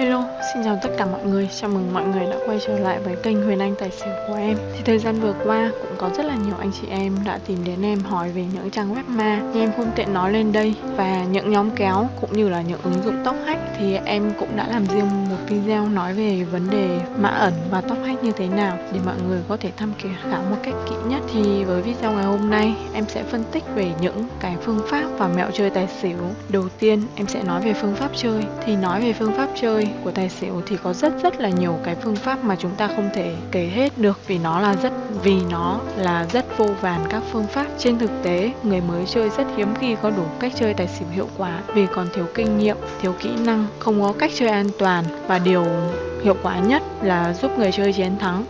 Hello, xin chào tất cả mọi người. Chào mừng mọi người đã quay trở lại với kênh Huyền Anh Tài xỉu của em. Thì thời gian vừa qua cũng có rất là nhiều anh chị em đã tìm đến em hỏi về những trang web ma. Nhưng em không tiện nói lên đây Và những nhóm kéo cũng như là những ứng dụng tóc hack Thì em cũng đã làm riêng một video nói về vấn đề mã ẩn và tóc hack như thế nào Để mọi người có thể tham khảo một cách kỹ nhất. Thì với video ngày hôm nay em sẽ phân tích về những cái phương pháp và mẹo chơi tài xỉu. Đầu tiên em sẽ nói về phương pháp chơi. Thì nói về phương pháp chơi của tài xỉu thì có rất rất là nhiều cái phương pháp mà chúng ta không thể kể hết được vì nó là rất, vì nó là rất vô vàn các phương pháp. Trên thực tế, người mới chơi rất hiếm khi có đủ cách chơi tài xỉu hiệu quả vì còn thiếu kinh nghiệm, thiếu kỹ năng, không có cách chơi an toàn và điều hiệu quả nhất là giúp người chơi chiến thắng.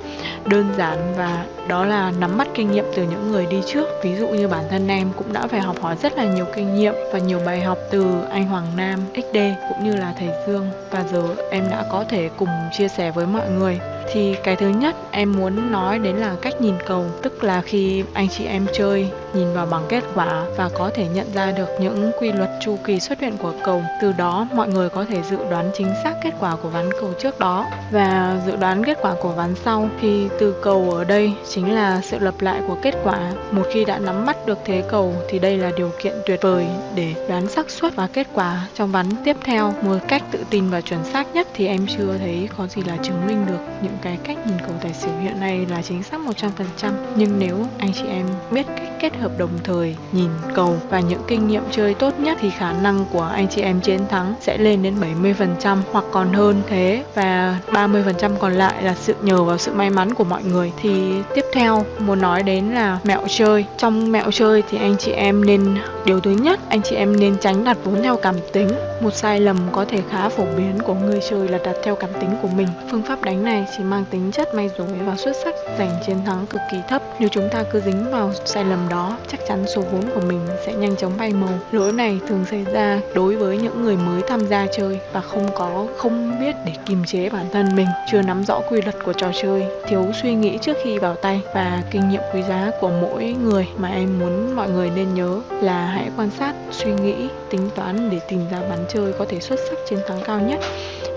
Đơn giản và đó là nắm bắt kinh nghiệm từ những người đi trước. Ví dụ như bản thân em cũng đã phải học hỏi rất là nhiều kinh nghiệm và nhiều bài học từ anh Hoàng Nam XD cũng như là thầy Dương. Và giờ em đã có thể cùng chia sẻ với mọi người thì cái thứ nhất em muốn nói đến là cách nhìn cầu. Tức là khi anh chị em chơi, nhìn vào bằng kết quả và có thể nhận ra được những quy luật chu kỳ xuất hiện của cầu, từ đó mọi người có thể dự đoán chính xác kết quả của ván cầu trước đó. Và dự đoán kết quả của ván sau, thì từ cầu ở đây chính là sự lặp lại của kết quả. Một khi đã nắm bắt được thế cầu, thì đây là điều kiện tuyệt vời để đoán xác suất và kết quả trong ván tiếp theo. Một cách tự tin và chuẩn xác nhất thì em chưa thấy có gì là chứng minh được những cái cách nhìn cầu tài xỉu hiện nay là chính xác 100% nhưng nếu anh chị em biết cách kết hợp đồng thời, nhìn cầu và những kinh nghiệm chơi tốt nhất thì khả năng của anh chị em chiến thắng sẽ lên đến 70% hoặc còn hơn thế. Và 30% còn lại là sự nhờ vào sự may mắn của mọi người. Thì tiếp theo, muốn nói đến là mẹo chơi. Trong mẹo chơi thì anh chị em nên, điều thứ nhất, anh chị em nên tránh đặt vốn theo cảm tính. Một sai lầm có thể khá phổ biến của người chơi là đặt theo cảm tính của mình. Phương pháp đánh này chỉ mang tính chất may rủi và xuất sắc giành chiến thắng cực kỳ thấp. Nếu chúng ta cứ dính vào sai lầm đó, chắc chắn số vốn của mình sẽ nhanh chóng bay màu. Lỗi này thường xảy ra đối với những người mới tham gia chơi và không có, không biết để kiềm chế bản thân mình. Chưa nắm rõ quy luật của trò chơi, thiếu suy nghĩ trước khi vào tay và kinh nghiệm quý giá của mỗi người mà em muốn mọi người nên nhớ là hãy quan sát, suy nghĩ, tính toán để tìm ra bán chơi có thể xuất sắc chiến thắng cao nhất.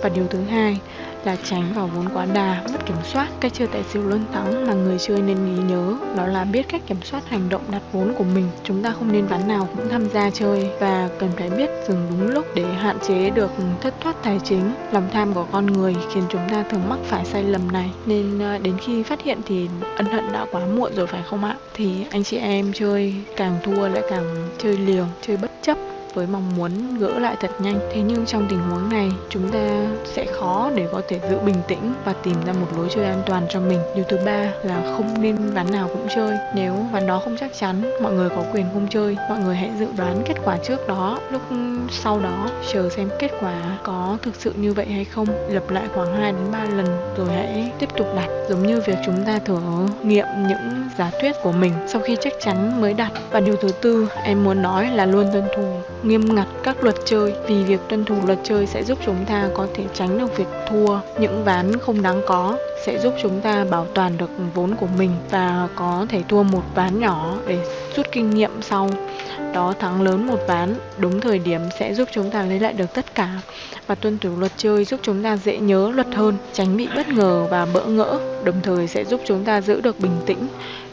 Và điều thứ hai là tránh vào vốn quá đà, mất kiểm soát. Cách chơi tài xỉu luôn thắng mà người chơi nên ghi nhớ đó là biết cách kiểm soát hành động đặt vốn của mình. Chúng ta không nên ván nào cũng tham gia chơi và cần phải biết dừng đúng lúc để hạn chế được thất thoát tài chính. Lòng tham của con người khiến chúng ta thường mắc phải sai lầm này nên ờ, đến khi phát hiện thì ân hận đã quá muộn rồi phải không ạ? Thì anh chị em chơi càng thua lại càng chơi liều, chơi bất chấp với mong muốn gỡ lại thật nhanh. Thế nhưng trong tình huống này, chúng ta sẽ khó để có thể giữ bình tĩnh và tìm ra một lối chơi an toàn cho mình. Điều thứ ba là không nên ván nào cũng chơi. Nếu ván đó không chắc chắn, mọi người có quyền không chơi. Mọi người hãy dự đoán kết quả trước đó. Lúc sau đó, chờ xem kết quả có thực sự như vậy hay không. Lặp lại khoảng 2 đến 3 lần rồi hãy tiếp tục đặt. Giống như việc chúng ta thử nghiệm những giả thuyết của mình sau khi chắc chắn mới đặt. Và điều thứ tư, em muốn nói là luôn tuân thủ nghiêm ngặt các luật chơi, vì việc tuân thủ luật chơi sẽ giúp chúng ta có thể tránh được việc thua. Những ván không đáng có sẽ giúp chúng ta bảo toàn được vốn của mình và có thể thua một ván nhỏ để rút kinh nghiệm sau. Đó, thắng lớn một ván, đúng thời điểm sẽ giúp chúng ta lấy lại được tất cả. Và tuân thủ luật chơi giúp chúng ta dễ nhớ luật hơn, tránh bị bất ngờ và bỡ ngỡ, đồng thời sẽ giúp chúng ta giữ được bình tĩnh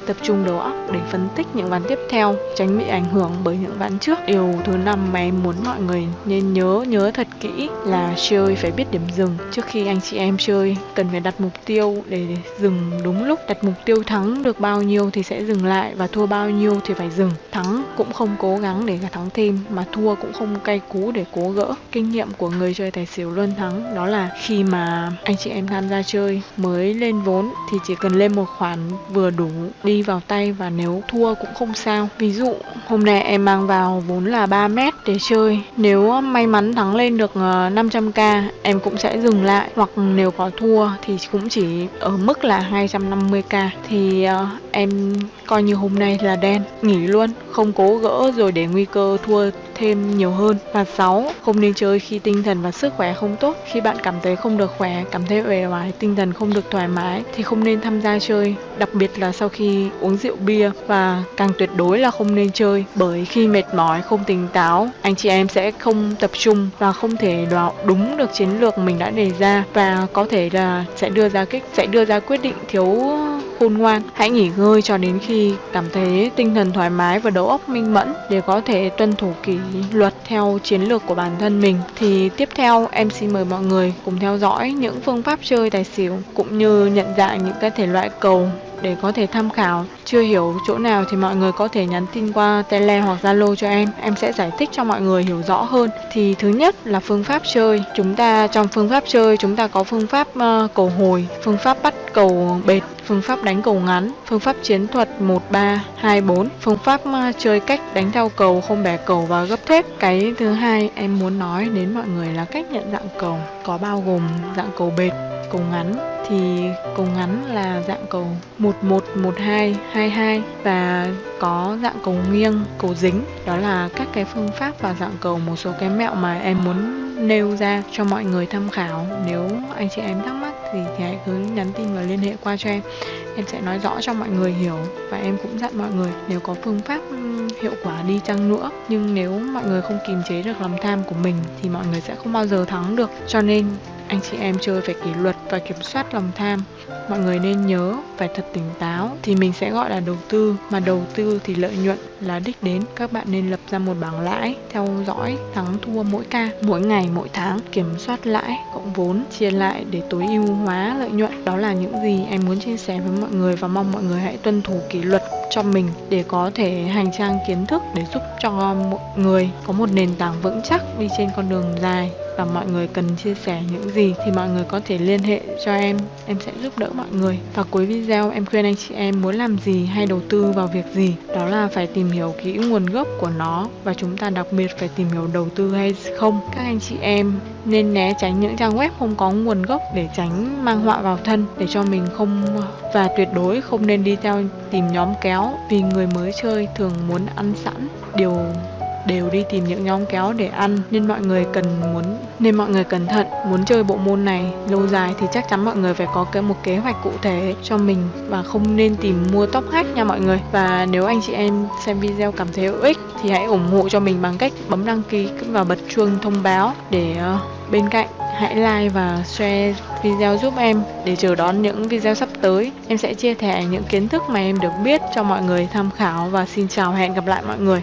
tập trung đầu óc để phân tích những ván tiếp theo, tránh bị ảnh hưởng bởi những ván trước. Điều thứ năm mà em muốn mọi người nên nhớ nhớ thật kỹ là chơi phải biết điểm dừng. Trước khi anh chị em chơi, cần phải đặt mục tiêu để dừng đúng lúc. Đặt mục tiêu thắng được bao nhiêu thì sẽ dừng lại và thua bao nhiêu thì phải dừng. Thắng cũng không cố gắng để thắng thêm, mà thua cũng không cay cú để cố gỡ. Kinh nghiệm của người chơi tài xỉu luôn thắng, đó là khi mà anh chị em tham gia chơi mới lên vốn thì chỉ cần lên một khoản vừa đủ đi vào tay và nếu thua cũng không sao. Ví dụ hôm nay em mang vào vốn là 3 mét để chơi. Nếu may mắn thắng lên được ờ, 500k em cũng sẽ dừng lại. Hoặc nếu có thua thì cũng chỉ ở mức là 250k thì uh, em coi như hôm nay là đen, nghỉ luôn, không cố gỡ rồi để nguy cơ thua thêm nhiều hơn. Và 6. Không nên chơi khi tinh thần và sức khỏe không tốt. Khi bạn cảm thấy không được khỏe, cảm thấy uể oải, tinh thần không được thoải mái thì không nên tham gia chơi, đặc biệt là sau khi uống rượu bia và càng tuyệt đối là không nên chơi bởi khi mệt mỏi, không tỉnh táo, anh chị em sẽ không tập trung và không thể đoán đúng được chiến lược mình đã đề ra và có thể là sẽ đưa ra kết sẽ đưa ra quyết định thiếu khôn ngoan. Hãy nghỉ ngơi cho đến khi cảm thấy tinh thần thoải mái và đầu óc minh mẫn để có thể tuân thủ kỷ luật theo chiến lược của bản thân mình. Thì tiếp theo, em xin mời mọi người cùng theo dõi những phương pháp chơi tài xỉu cũng như nhận dạng những cái thể loại cầu để có thể tham khảo. Chưa hiểu chỗ nào thì mọi người có thể nhắn tin qua Tele hoặc Zalo cho em. Em sẽ giải thích cho mọi người hiểu rõ hơn. Thì thứ nhất là phương pháp chơi. Chúng ta trong phương pháp chơi chúng ta có phương pháp uh, cầu hồi, phương pháp bắt cầu bệt, phương pháp đánh cầu ngắn, phương pháp chiến thuật 1 3 2 4, phương pháp uh, chơi cách đánh theo cầu không bẻ cầu và gấp thép. Cái thứ hai em muốn nói đến mọi người là cách nhận dạng cầu có bao gồm dạng cầu bệt, cầu ngắn thì cầu ngắn là dạng cầu 11, 12, 22 và có dạng cầu nghiêng, cầu dính. Đó là các cái phương pháp và dạng cầu một số cái mẹo mà em muốn nêu ra cho mọi người tham khảo. Nếu anh chị em thắc mắc thì, thì hãy cứ nhắn tin và liên hệ qua cho em. Em sẽ nói rõ cho mọi người hiểu và em cũng dặn mọi người nếu có phương pháp hiệu quả đi chăng nữa nhưng nếu mọi người không kiềm chế được lòng tham của mình thì mọi người sẽ không bao giờ thắng được cho nên anh chị em chơi phải kỷ luật và kiểm soát lòng tham. Mọi người nên nhớ phải thật tỉnh táo thì mình sẽ gọi là đầu tư, mà đầu tư thì lợi nhuận là đích đến. Các bạn nên lập ra một bảng lãi, theo dõi, thắng, thua mỗi ca, mỗi ngày, mỗi tháng, kiểm soát lãi cộng vốn, chia lại để tối ưu hóa lợi nhuận. Đó là những gì em muốn chia sẻ với mọi người và mong mọi người hãy tuân thủ kỷ luật cho mình để có thể hành trang kiến thức để giúp cho mọi người có một nền tảng vững chắc đi trên con đường dài và mọi người cần chia sẻ những gì thì mọi người có thể liên hệ cho em. Em sẽ giúp đỡ mọi người. Và cuối video, em khuyên anh chị em muốn làm gì hay đầu tư vào việc gì, đó là phải tìm hiểu kỹ nguồn gốc của nó. Và chúng ta đặc biệt phải tìm hiểu đầu tư hay không. Các anh chị em nên né tránh những trang web không có nguồn gốc để tránh mang họa vào thân, để cho mình không và tuyệt đối không nên đi theo tìm nhóm kéo vì người mới chơi thường muốn ăn sẵn điều đều đi tìm những nhóm kéo để ăn, nên mọi người cần muốn, nên mọi người cẩn thận, muốn chơi bộ môn này lâu dài thì chắc chắn mọi người phải có cái một kế hoạch cụ thể cho mình và không nên tìm mua top hack nha mọi người và nếu anh chị em xem video cảm thấy hữu ích thì hãy ủng hộ cho mình bằng cách bấm đăng ký và bật chuông thông báo để ờ, bên cạnh hãy like và share video giúp em để chờ đón những video sắp tới. Em sẽ chia sẻ những kiến thức mà em được biết cho mọi người tham khảo và xin chào hẹn gặp lại mọi người.